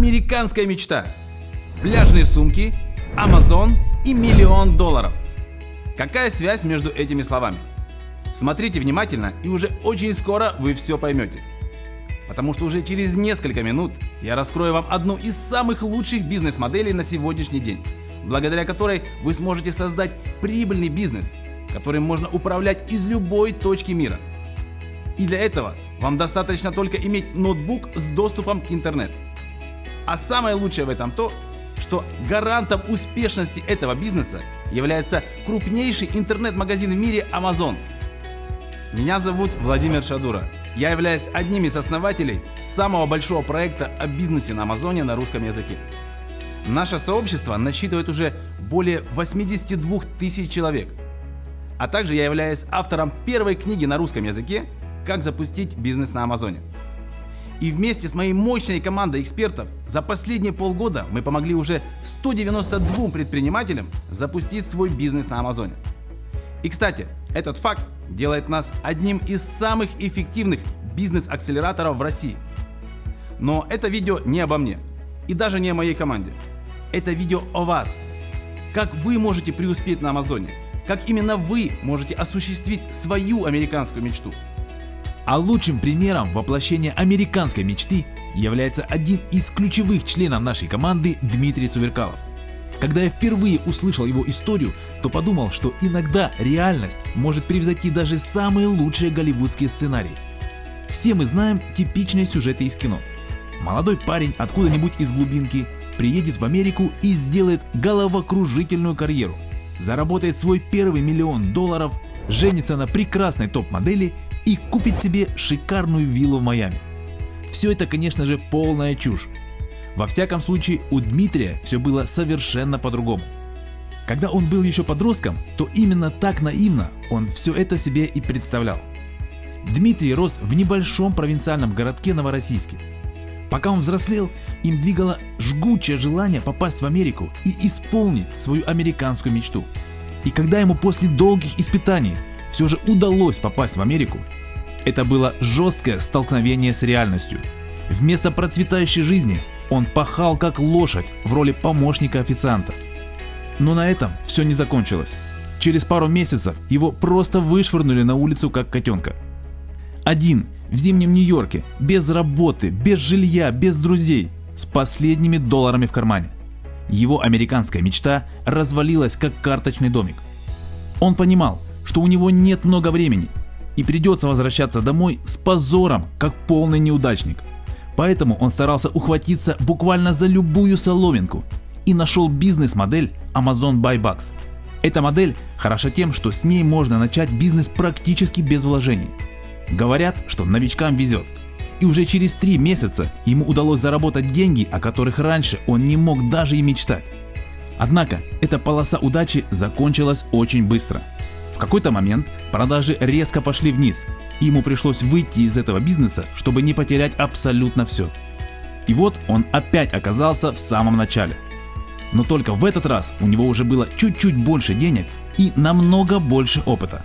американская мечта. Пляжные сумки, Amazon и миллион долларов. Какая связь между этими словами? Смотрите внимательно и уже очень скоро вы все поймете. Потому что уже через несколько минут я раскрою вам одну из самых лучших бизнес-моделей на сегодняшний день, благодаря которой вы сможете создать прибыльный бизнес, которым можно управлять из любой точки мира. И для этого вам достаточно только иметь ноутбук с доступом к интернету. А самое лучшее в этом то, что гарантом успешности этого бизнеса является крупнейший интернет-магазин в мире Amazon. Меня зовут Владимир Шадура. Я являюсь одним из основателей самого большого проекта о бизнесе на Амазоне на русском языке. Наше сообщество насчитывает уже более 82 тысяч человек. А также я являюсь автором первой книги на русском языке «Как запустить бизнес на Амазоне». И вместе с моей мощной командой экспертов за последние полгода мы помогли уже 192 предпринимателям запустить свой бизнес на Амазоне. И кстати, этот факт делает нас одним из самых эффективных бизнес-акселераторов в России. Но это видео не обо мне и даже не о моей команде. Это видео о вас. Как вы можете преуспеть на Амазоне. Как именно вы можете осуществить свою американскую мечту. А лучшим примером воплощения американской мечты является один из ключевых членов нашей команды Дмитрий Цуверкалов. Когда я впервые услышал его историю, то подумал, что иногда реальность может превзойти даже самые лучшие голливудские сценарии. Все мы знаем типичные сюжеты из кино. Молодой парень откуда-нибудь из глубинки приедет в Америку и сделает головокружительную карьеру, заработает свой первый миллион долларов, женится на прекрасной топ-модели и купит себе шикарную виллу в Майами. Все это, конечно же, полная чушь. Во всяком случае, у Дмитрия все было совершенно по-другому. Когда он был еще подростком, то именно так наивно он все это себе и представлял. Дмитрий рос в небольшом провинциальном городке Новороссийске. Пока он взрослел, им двигало жгучее желание попасть в Америку и исполнить свою американскую мечту. И когда ему после долгих испытаний все же удалось попасть в Америку, это было жесткое столкновение с реальностью. Вместо процветающей жизни он пахал как лошадь в роли помощника официанта. Но на этом все не закончилось. Через пару месяцев его просто вышвырнули на улицу как котенка. Один, в зимнем Нью-Йорке, без работы, без жилья, без друзей, с последними долларами в кармане. Его американская мечта развалилась как карточный домик. Он понимал, что у него нет много времени и придется возвращаться домой с позором, как полный неудачник. Поэтому он старался ухватиться буквально за любую соломинку и нашел бизнес-модель Amazon Buy Bucks. Эта модель хороша тем, что с ней можно начать бизнес практически без вложений. Говорят, что новичкам везет. И уже через три месяца ему удалось заработать деньги, о которых раньше он не мог даже и мечтать. Однако эта полоса удачи закончилась очень быстро какой-то момент продажи резко пошли вниз, и ему пришлось выйти из этого бизнеса, чтобы не потерять абсолютно все. И вот он опять оказался в самом начале. Но только в этот раз у него уже было чуть-чуть больше денег и намного больше опыта.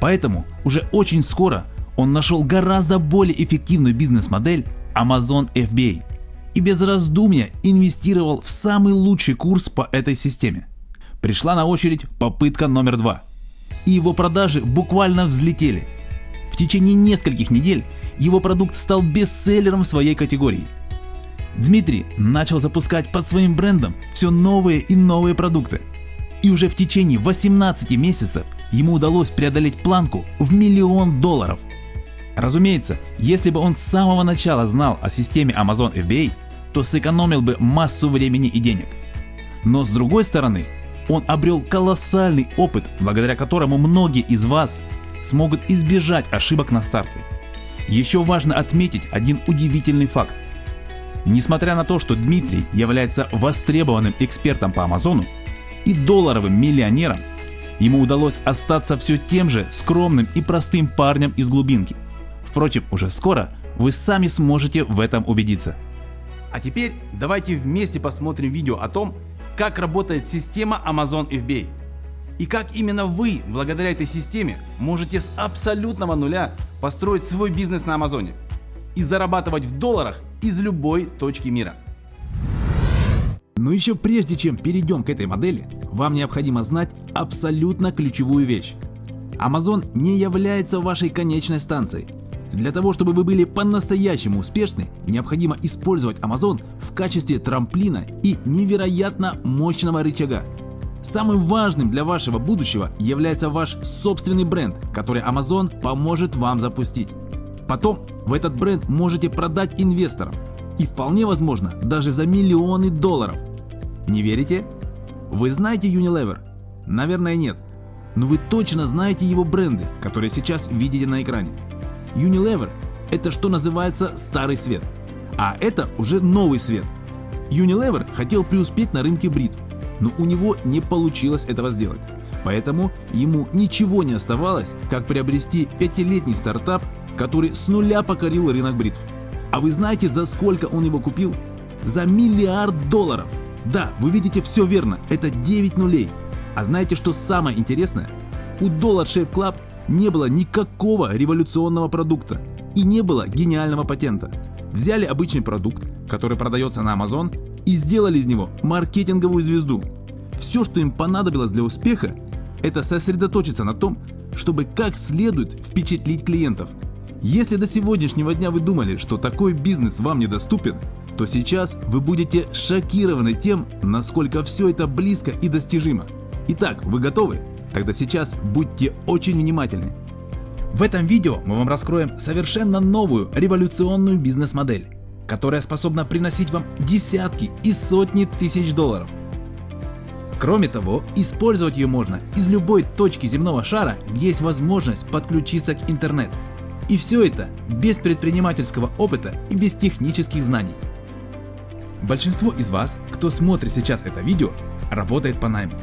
Поэтому уже очень скоро он нашел гораздо более эффективную бизнес-модель Amazon FBA и без раздумья инвестировал в самый лучший курс по этой системе. Пришла на очередь попытка номер два – и его продажи буквально взлетели. В течение нескольких недель его продукт стал бестселлером в своей категории. Дмитрий начал запускать под своим брендом все новые и новые продукты. И уже в течение 18 месяцев ему удалось преодолеть планку в миллион долларов. Разумеется, если бы он с самого начала знал о системе Amazon FBA, то сэкономил бы массу времени и денег. Но с другой стороны, он обрел колоссальный опыт, благодаря которому многие из вас смогут избежать ошибок на старте. Еще важно отметить один удивительный факт. Несмотря на то, что Дмитрий является востребованным экспертом по Амазону и долларовым миллионером, ему удалось остаться все тем же скромным и простым парнем из глубинки. Впрочем, уже скоро вы сами сможете в этом убедиться. А теперь давайте вместе посмотрим видео о том, как работает система Amazon FBA. И как именно вы, благодаря этой системе, можете с абсолютного нуля построить свой бизнес на Амазоне и зарабатывать в долларах из любой точки мира. Но еще прежде чем перейдем к этой модели, вам необходимо знать абсолютно ключевую вещь. Amazon не является вашей конечной станцией. Для того, чтобы вы были по-настоящему успешны, необходимо использовать Amazon в качестве трамплина и невероятно мощного рычага. Самым важным для вашего будущего является ваш собственный бренд, который Amazon поможет вам запустить. Потом в этот бренд можете продать инвесторам. И вполне возможно, даже за миллионы долларов. Не верите? Вы знаете Unilever? Наверное нет. Но вы точно знаете его бренды, которые сейчас видите на экране. Unilever – это что называется старый свет, а это уже новый свет. Unilever хотел преуспеть на рынке бритв, но у него не получилось этого сделать. Поэтому ему ничего не оставалось, как приобрести пятилетний стартап, который с нуля покорил рынок бритв. А вы знаете, за сколько он его купил? За миллиард долларов! Да, вы видите все верно, это 9 нулей. А знаете, что самое интересное? У Dollar Shave Club не было никакого революционного продукта и не было гениального патента. Взяли обычный продукт, который продается на Amazon, и сделали из него маркетинговую звезду. Все, что им понадобилось для успеха, это сосредоточиться на том, чтобы как следует впечатлить клиентов. Если до сегодняшнего дня вы думали, что такой бизнес вам недоступен, то сейчас вы будете шокированы тем, насколько все это близко и достижимо. Итак, вы готовы? Тогда сейчас будьте очень внимательны. В этом видео мы вам раскроем совершенно новую революционную бизнес-модель, которая способна приносить вам десятки и сотни тысяч долларов. Кроме того, использовать ее можно из любой точки земного шара, где есть возможность подключиться к интернету. И все это без предпринимательского опыта и без технических знаний. Большинство из вас, кто смотрит сейчас это видео, работает по найму.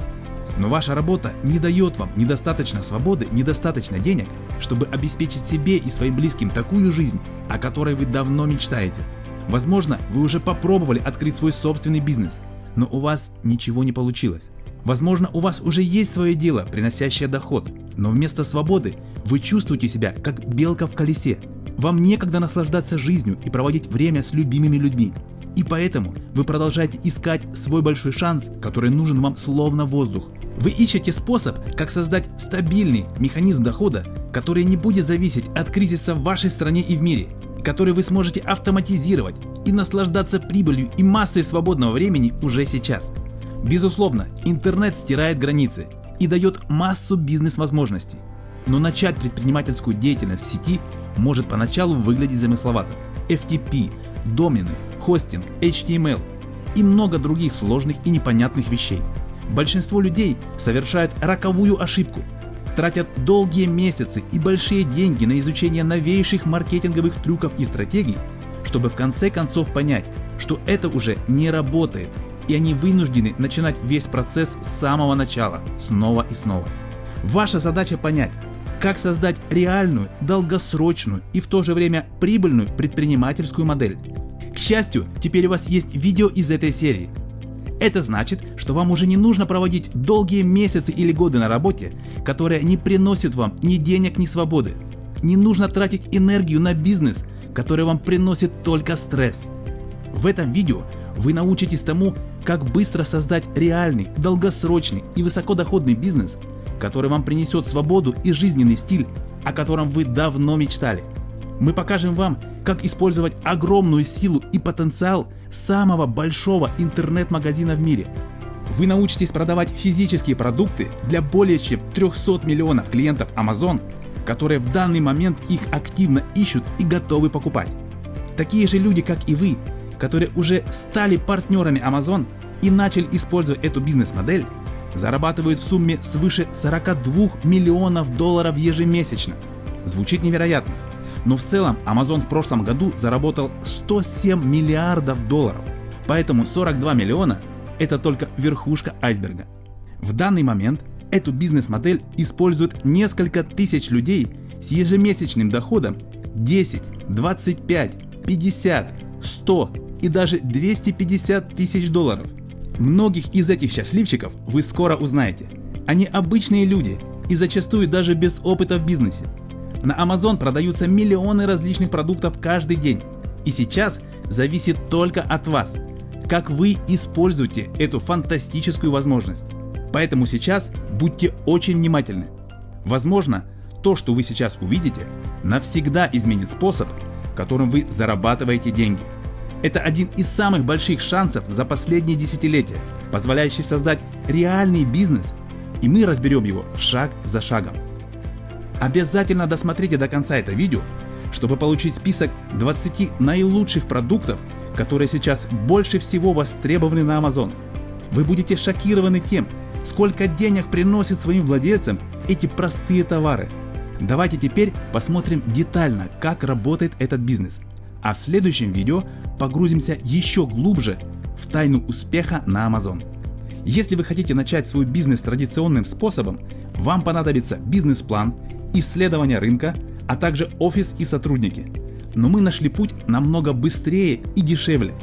Но ваша работа не дает вам недостаточно свободы, недостаточно денег, чтобы обеспечить себе и своим близким такую жизнь, о которой вы давно мечтаете. Возможно, вы уже попробовали открыть свой собственный бизнес, но у вас ничего не получилось. Возможно, у вас уже есть свое дело, приносящее доход, но вместо свободы вы чувствуете себя как белка в колесе. Вам некогда наслаждаться жизнью и проводить время с любимыми людьми. И поэтому вы продолжаете искать свой большой шанс, который нужен вам словно воздух. Вы ищете способ, как создать стабильный механизм дохода, который не будет зависеть от кризиса в вашей стране и в мире, который вы сможете автоматизировать и наслаждаться прибылью и массой свободного времени уже сейчас. Безусловно, интернет стирает границы и дает массу бизнес-возможностей. Но начать предпринимательскую деятельность в сети может поначалу выглядеть замысловато. FTP, домены, хостинг, HTML и много других сложных и непонятных вещей. Большинство людей совершают роковую ошибку, тратят долгие месяцы и большие деньги на изучение новейших маркетинговых трюков и стратегий, чтобы в конце концов понять, что это уже не работает, и они вынуждены начинать весь процесс с самого начала, снова и снова. Ваша задача понять, как создать реальную, долгосрочную и в то же время прибыльную предпринимательскую модель. К счастью, теперь у вас есть видео из этой серии. Это значит, что вам уже не нужно проводить долгие месяцы или годы на работе, которая не приносит вам ни денег, ни свободы. Не нужно тратить энергию на бизнес, который вам приносит только стресс. В этом видео вы научитесь тому, как быстро создать реальный, долгосрочный и высокодоходный бизнес, который вам принесет свободу и жизненный стиль, о котором вы давно мечтали. Мы покажем вам, как использовать огромную силу и потенциал самого большого интернет-магазина в мире. Вы научитесь продавать физические продукты для более чем 300 миллионов клиентов Amazon, которые в данный момент их активно ищут и готовы покупать. Такие же люди, как и вы, которые уже стали партнерами Amazon и начали использовать эту бизнес-модель, зарабатывают в сумме свыше 42 миллионов долларов ежемесячно. Звучит невероятно, но в целом Amazon в прошлом году заработал 107 миллиардов долларов, поэтому 42 миллиона – это только верхушка айсберга. В данный момент эту бизнес-модель используют несколько тысяч людей с ежемесячным доходом 10, 25, 50, 100 и даже 250 тысяч долларов. Многих из этих счастливчиков вы скоро узнаете. Они обычные люди и зачастую даже без опыта в бизнесе. На Amazon продаются миллионы различных продуктов каждый день. И сейчас зависит только от вас. как вы используете эту фантастическую возможность. Поэтому сейчас будьте очень внимательны. Возможно, то, что вы сейчас увидите, навсегда изменит способ, которым вы зарабатываете деньги. Это один из самых больших шансов за последние десятилетия, позволяющий создать реальный бизнес, и мы разберем его шаг за шагом. Обязательно досмотрите до конца это видео, чтобы получить список 20 наилучших продуктов, которые сейчас больше всего востребованы на Amazon. Вы будете шокированы тем, сколько денег приносит своим владельцам эти простые товары. Давайте теперь посмотрим детально, как работает этот бизнес. А в следующем видео погрузимся еще глубже в тайну успеха на Amazon. Если вы хотите начать свой бизнес традиционным способом, вам понадобится бизнес-план, исследование рынка, а также офис и сотрудники. Но мы нашли путь намного быстрее и дешевле.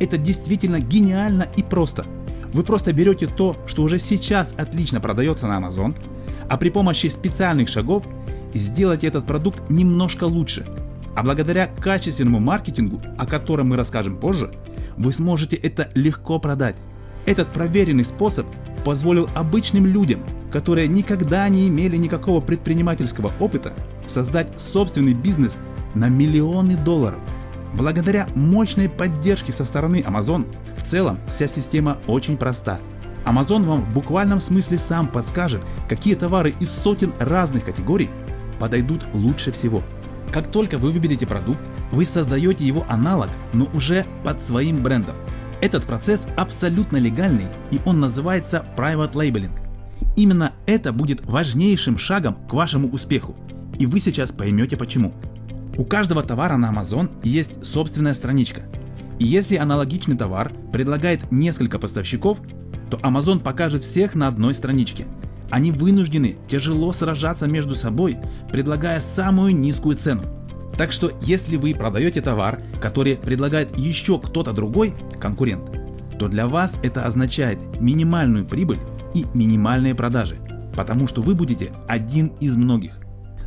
Это действительно гениально и просто. Вы просто берете то, что уже сейчас отлично продается на Amazon, а при помощи специальных шагов сделаете этот продукт немножко лучше. А благодаря качественному маркетингу, о котором мы расскажем позже, вы сможете это легко продать. Этот проверенный способ позволил обычным людям, которые никогда не имели никакого предпринимательского опыта, создать собственный бизнес на миллионы долларов. Благодаря мощной поддержке со стороны Amazon, в целом вся система очень проста. Amazon вам в буквальном смысле сам подскажет, какие товары из сотен разных категорий подойдут лучше всего. Как только вы выберете продукт, вы создаете его аналог, но уже под своим брендом. Этот процесс абсолютно легальный и он называется Private Labeling. Именно это будет важнейшим шагом к вашему успеху. И вы сейчас поймете почему. У каждого товара на Amazon есть собственная страничка. И если аналогичный товар предлагает несколько поставщиков, то Amazon покажет всех на одной страничке. Они вынуждены тяжело сражаться между собой, предлагая самую низкую цену. Так что если вы продаете товар, который предлагает еще кто-то другой, конкурент, то для вас это означает минимальную прибыль и минимальные продажи, потому что вы будете один из многих.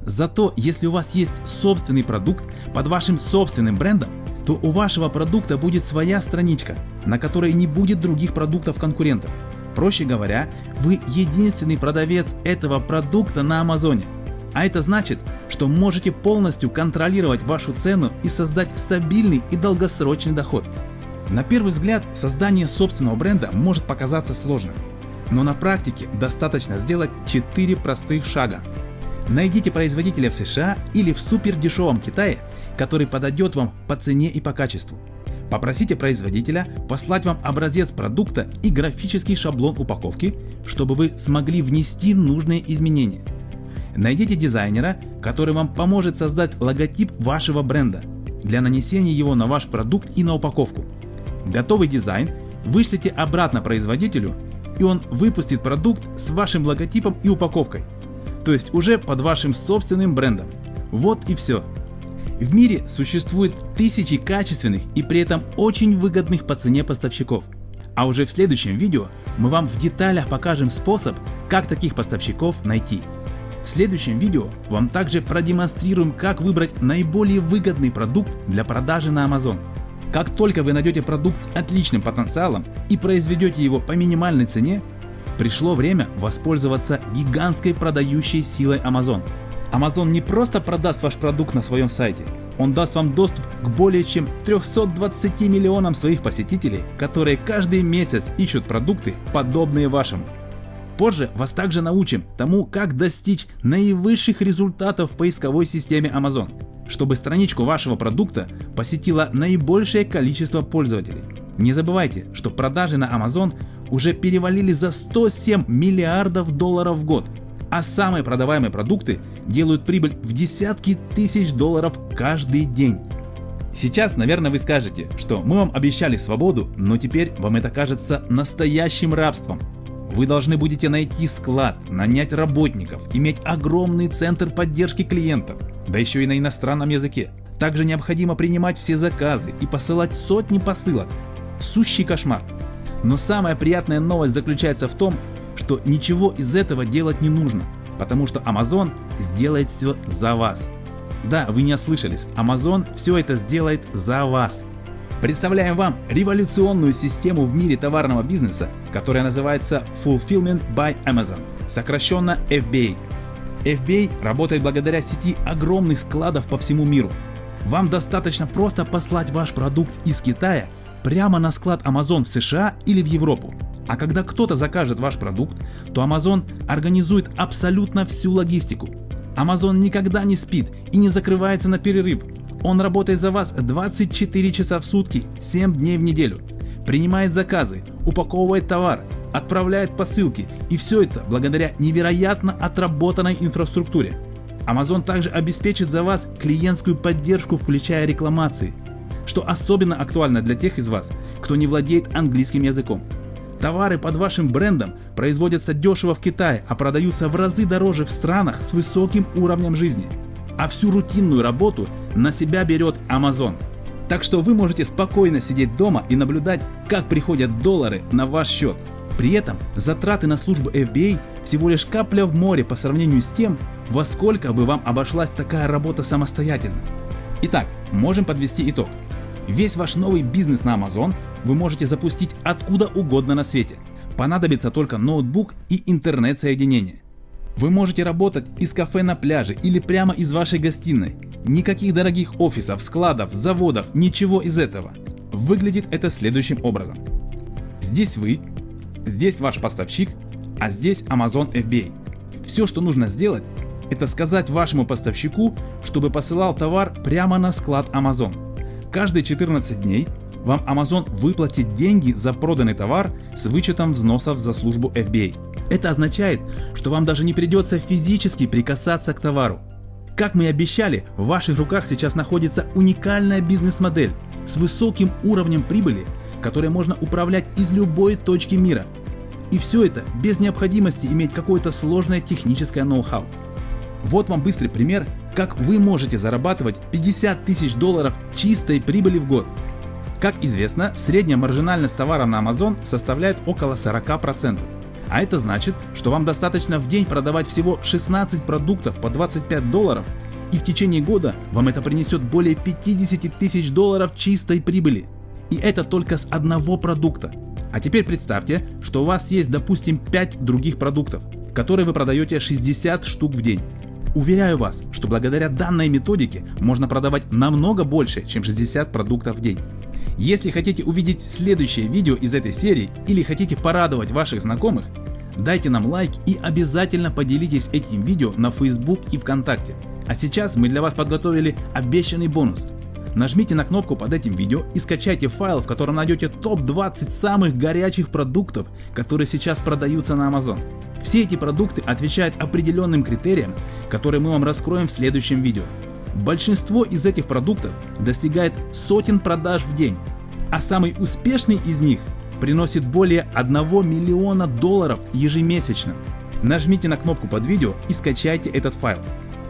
Зато если у вас есть собственный продукт под вашим собственным брендом, то у вашего продукта будет своя страничка, на которой не будет других продуктов конкурентов. Проще говоря, вы единственный продавец этого продукта на Амазоне. А это значит, что можете полностью контролировать вашу цену и создать стабильный и долгосрочный доход. На первый взгляд создание собственного бренда может показаться сложным, но на практике достаточно сделать 4 простых шага. Найдите производителя в США или в супер дешевом Китае, который подойдет вам по цене и по качеству. Попросите производителя послать вам образец продукта и графический шаблон упаковки, чтобы вы смогли внести нужные изменения. Найдите дизайнера, который вам поможет создать логотип вашего бренда для нанесения его на ваш продукт и на упаковку. Готовый дизайн вышлите обратно производителю и он выпустит продукт с вашим логотипом и упаковкой, то есть уже под вашим собственным брендом. Вот и все. В мире существует тысячи качественных и при этом очень выгодных по цене поставщиков. А уже в следующем видео мы вам в деталях покажем способ, как таких поставщиков найти. В следующем видео вам также продемонстрируем, как выбрать наиболее выгодный продукт для продажи на Amazon. Как только вы найдете продукт с отличным потенциалом и произведете его по минимальной цене, пришло время воспользоваться гигантской продающей силой Amazon. Amazon не просто продаст ваш продукт на своем сайте, он даст вам доступ к более чем 320 миллионам своих посетителей, которые каждый месяц ищут продукты, подобные вашему. Позже вас также научим тому, как достичь наивысших результатов в поисковой системе Amazon, чтобы страничку вашего продукта посетило наибольшее количество пользователей. Не забывайте, что продажи на Amazon уже перевалили за 107 миллиардов долларов в год, а самые продаваемые продукты делают прибыль в десятки тысяч долларов каждый день. Сейчас, наверное, вы скажете, что мы вам обещали свободу, но теперь вам это кажется настоящим рабством. Вы должны будете найти склад, нанять работников, иметь огромный центр поддержки клиентов, да еще и на иностранном языке. Также необходимо принимать все заказы и посылать сотни посылок. Сущий кошмар. Но самая приятная новость заключается в том, что ничего из этого делать не нужно, потому что Amazon сделает все за вас. Да, вы не ослышались, Amazon все это сделает за вас. Представляем вам революционную систему в мире товарного бизнеса, которая называется Fulfillment by Amazon, сокращенно FBA. FBA работает благодаря сети огромных складов по всему миру. Вам достаточно просто послать ваш продукт из Китая прямо на склад Amazon в США или в Европу. А когда кто-то закажет ваш продукт, то Amazon организует абсолютно всю логистику. Amazon никогда не спит и не закрывается на перерыв, он работает за вас 24 часа в сутки, 7 дней в неделю. Принимает заказы, упаковывает товар, отправляет посылки и все это благодаря невероятно отработанной инфраструктуре. Amazon также обеспечит за вас клиентскую поддержку, включая рекламации, что особенно актуально для тех из вас, кто не владеет английским языком. Товары под вашим брендом производятся дешево в Китае, а продаются в разы дороже в странах с высоким уровнем жизни – а всю рутинную работу на себя берет Amazon. Так что вы можете спокойно сидеть дома и наблюдать, как приходят доллары на ваш счет. При этом затраты на службу FBA всего лишь капля в море по сравнению с тем, во сколько бы вам обошлась такая работа самостоятельно. Итак, можем подвести итог. Весь ваш новый бизнес на Amazon вы можете запустить откуда угодно на свете. Понадобится только ноутбук и интернет-соединение. Вы можете работать из кафе на пляже или прямо из вашей гостиной. Никаких дорогих офисов, складов, заводов, ничего из этого. Выглядит это следующим образом. Здесь вы, здесь ваш поставщик, а здесь Amazon FBA. Все, что нужно сделать, это сказать вашему поставщику, чтобы посылал товар прямо на склад Amazon. Каждые 14 дней вам Amazon выплатит деньги за проданный товар с вычетом взносов за службу FBA. Это означает, что вам даже не придется физически прикасаться к товару. Как мы и обещали, в ваших руках сейчас находится уникальная бизнес-модель с высоким уровнем прибыли, которой можно управлять из любой точки мира. И все это без необходимости иметь какое-то сложное техническое ноу-хау. Вот вам быстрый пример, как вы можете зарабатывать 50 тысяч долларов чистой прибыли в год. Как известно, средняя маржинальность товара на Amazon составляет около 40%. А это значит, что вам достаточно в день продавать всего 16 продуктов по 25 долларов, и в течение года вам это принесет более 50 тысяч долларов чистой прибыли. И это только с одного продукта. А теперь представьте, что у вас есть допустим 5 других продуктов, которые вы продаете 60 штук в день. Уверяю вас, что благодаря данной методике можно продавать намного больше, чем 60 продуктов в день. Если хотите увидеть следующее видео из этой серии или хотите порадовать ваших знакомых, дайте нам лайк и обязательно поделитесь этим видео на Facebook и ВКонтакте. А сейчас мы для вас подготовили обещанный бонус. Нажмите на кнопку под этим видео и скачайте файл, в котором найдете топ-20 самых горячих продуктов, которые сейчас продаются на Amazon. Все эти продукты отвечают определенным критериям, которые мы вам раскроем в следующем видео. Большинство из этих продуктов достигает сотен продаж в день, а самый успешный из них приносит более 1 миллиона долларов ежемесячно. Нажмите на кнопку под видео и скачайте этот файл.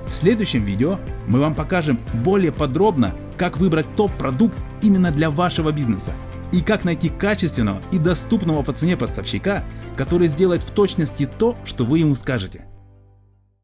В следующем видео мы вам покажем более подробно, как выбрать топ-продукт именно для вашего бизнеса и как найти качественного и доступного по цене поставщика, который сделает в точности то, что вы ему скажете.